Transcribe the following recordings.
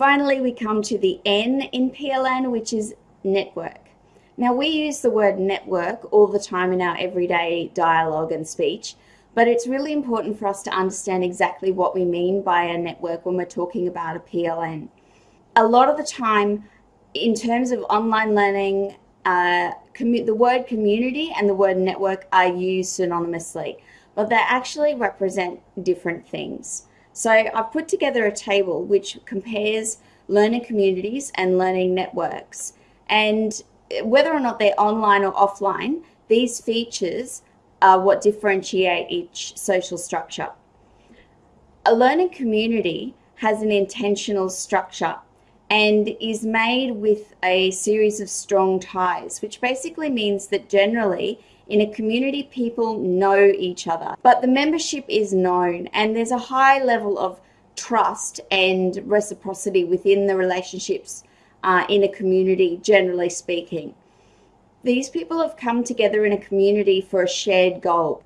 Finally, we come to the N in PLN, which is network. Now, we use the word network all the time in our everyday dialogue and speech, but it's really important for us to understand exactly what we mean by a network when we're talking about a PLN. A lot of the time, in terms of online learning, uh, the word community and the word network are used synonymously, but they actually represent different things. So I've put together a table which compares learning communities and learning networks. And whether or not they're online or offline, these features are what differentiate each social structure. A learning community has an intentional structure and is made with a series of strong ties, which basically means that generally in a community, people know each other, but the membership is known and there's a high level of trust and reciprocity within the relationships uh, in a community, generally speaking. These people have come together in a community for a shared goal.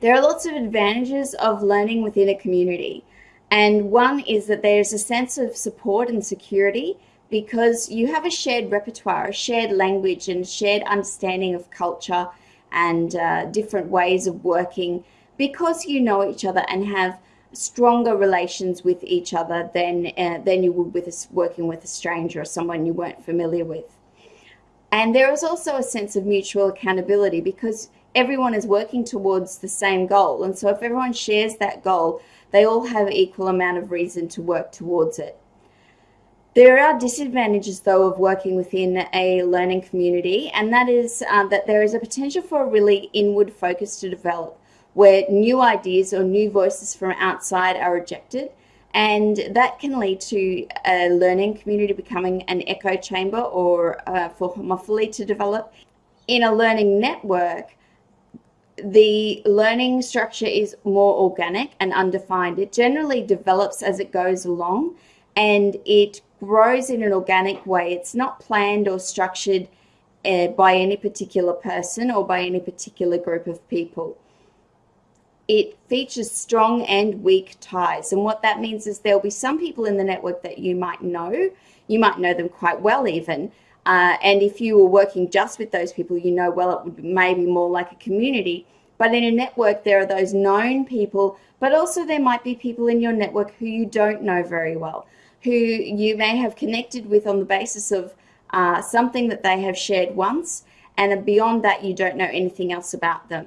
There are lots of advantages of learning within a community. And one is that there's a sense of support and security because you have a shared repertoire, a shared language, and shared understanding of culture and uh, different ways of working because you know each other and have stronger relations with each other than uh, than you would with a, working with a stranger or someone you weren't familiar with. And there is also a sense of mutual accountability because everyone is working towards the same goal. And so if everyone shares that goal, they all have equal amount of reason to work towards it. There are disadvantages, though, of working within a learning community, and that is uh, that there is a potential for a really inward focus to develop, where new ideas or new voices from outside are rejected, and that can lead to a learning community becoming an echo chamber or uh, for homophily to develop. In a learning network, the learning structure is more organic and undefined. It generally develops as it goes along and it grows in an organic way. It's not planned or structured uh, by any particular person or by any particular group of people. It features strong and weak ties. And what that means is there'll be some people in the network that you might know. You might know them quite well even. Uh, and if you were working just with those people, you know, well, it would be maybe more like a community. But in a network, there are those known people, but also there might be people in your network who you don't know very well who you may have connected with on the basis of uh, something that they have shared once, and beyond that, you don't know anything else about them.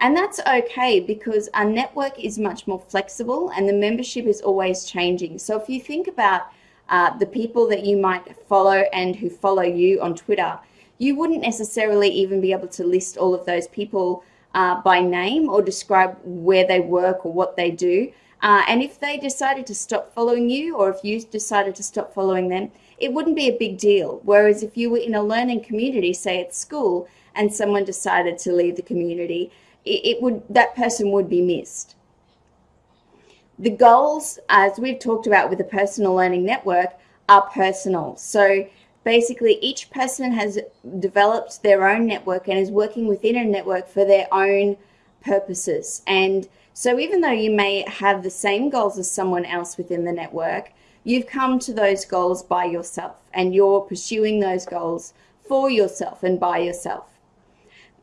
And that's okay because our network is much more flexible and the membership is always changing. So if you think about uh, the people that you might follow and who follow you on Twitter, you wouldn't necessarily even be able to list all of those people uh, by name or describe where they work or what they do. Uh, and if they decided to stop following you or if you decided to stop following them, it wouldn't be a big deal. Whereas if you were in a learning community, say at school, and someone decided to leave the community, it, it would that person would be missed. The goals, as we've talked about with the personal learning network, are personal. So basically each person has developed their own network and is working within a network for their own purposes. And so even though you may have the same goals as someone else within the network, you've come to those goals by yourself and you're pursuing those goals for yourself and by yourself.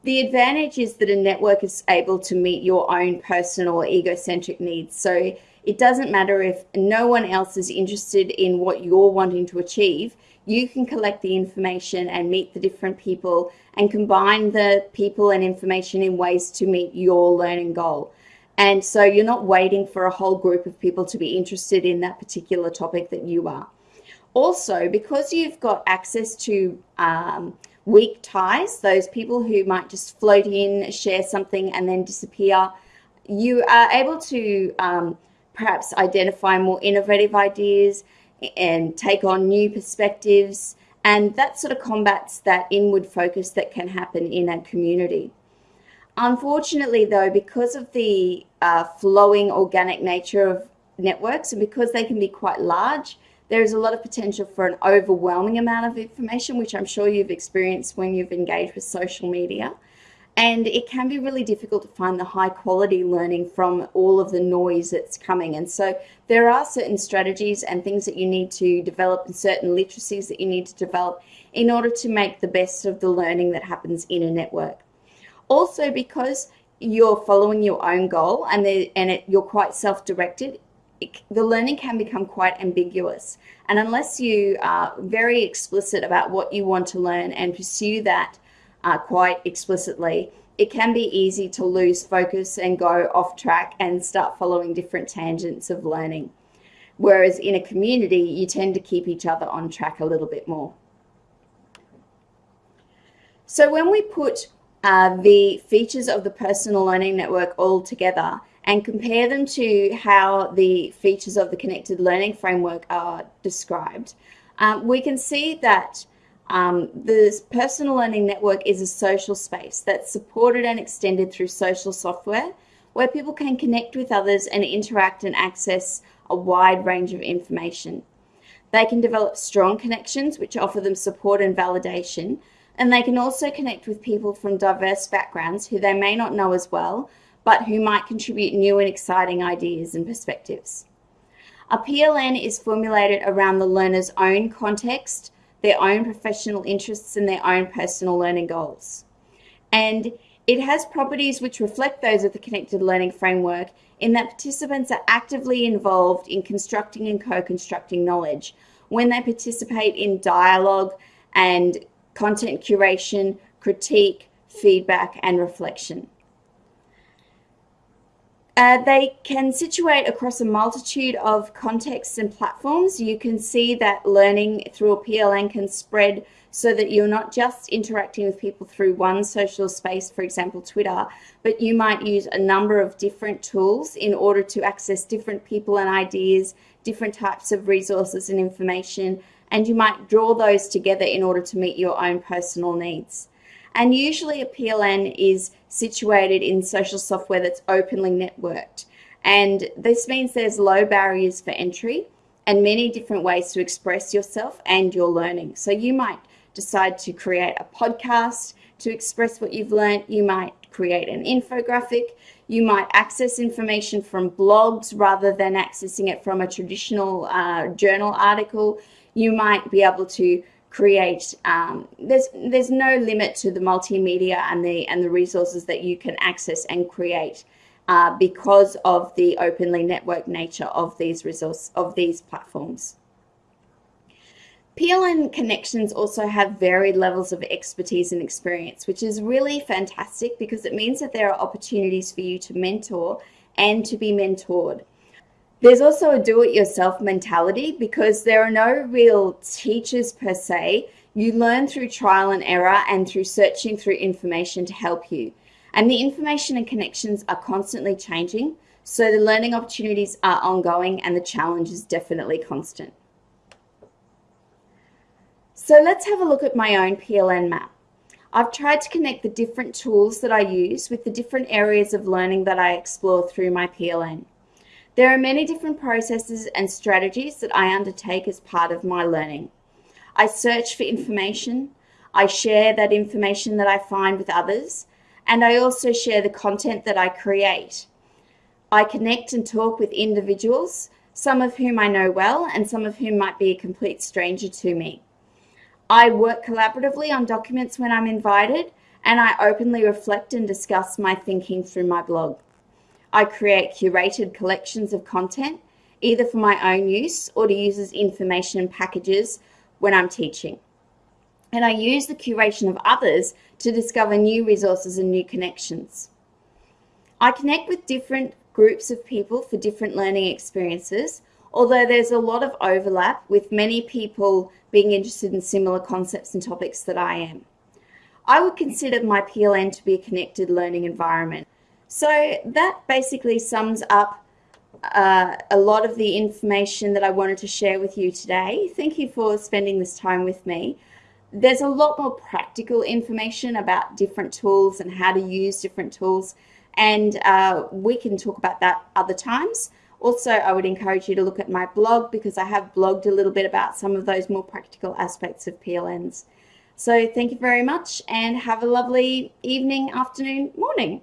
The advantage is that a network is able to meet your own personal egocentric needs. So it doesn't matter if no one else is interested in what you're wanting to achieve, you can collect the information and meet the different people and combine the people and information in ways to meet your learning goal. And so you're not waiting for a whole group of people to be interested in that particular topic that you are. Also, because you've got access to um, weak ties, those people who might just float in, share something, and then disappear, you are able to um, perhaps identify more innovative ideas and take on new perspectives. And that sort of combats that inward focus that can happen in a community. Unfortunately, though, because of the uh, flowing organic nature of networks and because they can be quite large, there is a lot of potential for an overwhelming amount of information, which I'm sure you've experienced when you've engaged with social media. And it can be really difficult to find the high quality learning from all of the noise that's coming. And so there are certain strategies and things that you need to develop and certain literacies that you need to develop in order to make the best of the learning that happens in a network. Also, because you're following your own goal and, and it, you're quite self-directed, the learning can become quite ambiguous. And unless you are very explicit about what you want to learn and pursue that uh, quite explicitly, it can be easy to lose focus and go off track and start following different tangents of learning. Whereas in a community, you tend to keep each other on track a little bit more. So when we put uh, the features of the personal learning network all together, and compare them to how the features of the connected learning framework are described, um, we can see that um, the personal learning network is a social space that's supported and extended through social software where people can connect with others and interact and access a wide range of information. They can develop strong connections which offer them support and validation and they can also connect with people from diverse backgrounds who they may not know as well but who might contribute new and exciting ideas and perspectives. A PLN is formulated around the learner's own context, their own professional interests and their own personal learning goals. And it has properties which reflect those of the Connected Learning Framework in that participants are actively involved in constructing and co-constructing knowledge when they participate in dialogue and content curation, critique, feedback and reflection. Uh, they can situate across a multitude of contexts and platforms. You can see that learning through a PLN can spread so that you're not just interacting with people through one social space, for example, Twitter, but you might use a number of different tools in order to access different people and ideas, different types of resources and information, and you might draw those together in order to meet your own personal needs. And usually a PLN is situated in social software that's openly networked. And this means there's low barriers for entry and many different ways to express yourself and your learning. So you might decide to create a podcast to express what you've learned. You might create an infographic. You might access information from blogs rather than accessing it from a traditional uh, journal article. You might be able to create um, there's there's no limit to the multimedia and the and the resources that you can access and create uh, because of the openly networked nature of these resource of these platforms. PLN connections also have varied levels of expertise and experience, which is really fantastic because it means that there are opportunities for you to mentor and to be mentored. There's also a do-it-yourself mentality because there are no real teachers per se. You learn through trial and error and through searching through information to help you. And the information and connections are constantly changing, so the learning opportunities are ongoing and the challenge is definitely constant. So let's have a look at my own PLN map. I've tried to connect the different tools that I use with the different areas of learning that I explore through my PLN. There are many different processes and strategies that I undertake as part of my learning. I search for information, I share that information that I find with others, and I also share the content that I create. I connect and talk with individuals, some of whom I know well and some of whom might be a complete stranger to me. I work collaboratively on documents when I'm invited, and I openly reflect and discuss my thinking through my blog. I create curated collections of content, either for my own use or to use as information packages when I'm teaching. And I use the curation of others to discover new resources and new connections. I connect with different groups of people for different learning experiences, although there's a lot of overlap with many people being interested in similar concepts and topics that I am. I would consider my PLN to be a connected learning environment. So that basically sums up uh, a lot of the information that I wanted to share with you today. Thank you for spending this time with me. There's a lot more practical information about different tools and how to use different tools, and uh, we can talk about that other times. Also, I would encourage you to look at my blog because I have blogged a little bit about some of those more practical aspects of PLNs. So thank you very much and have a lovely evening, afternoon, morning.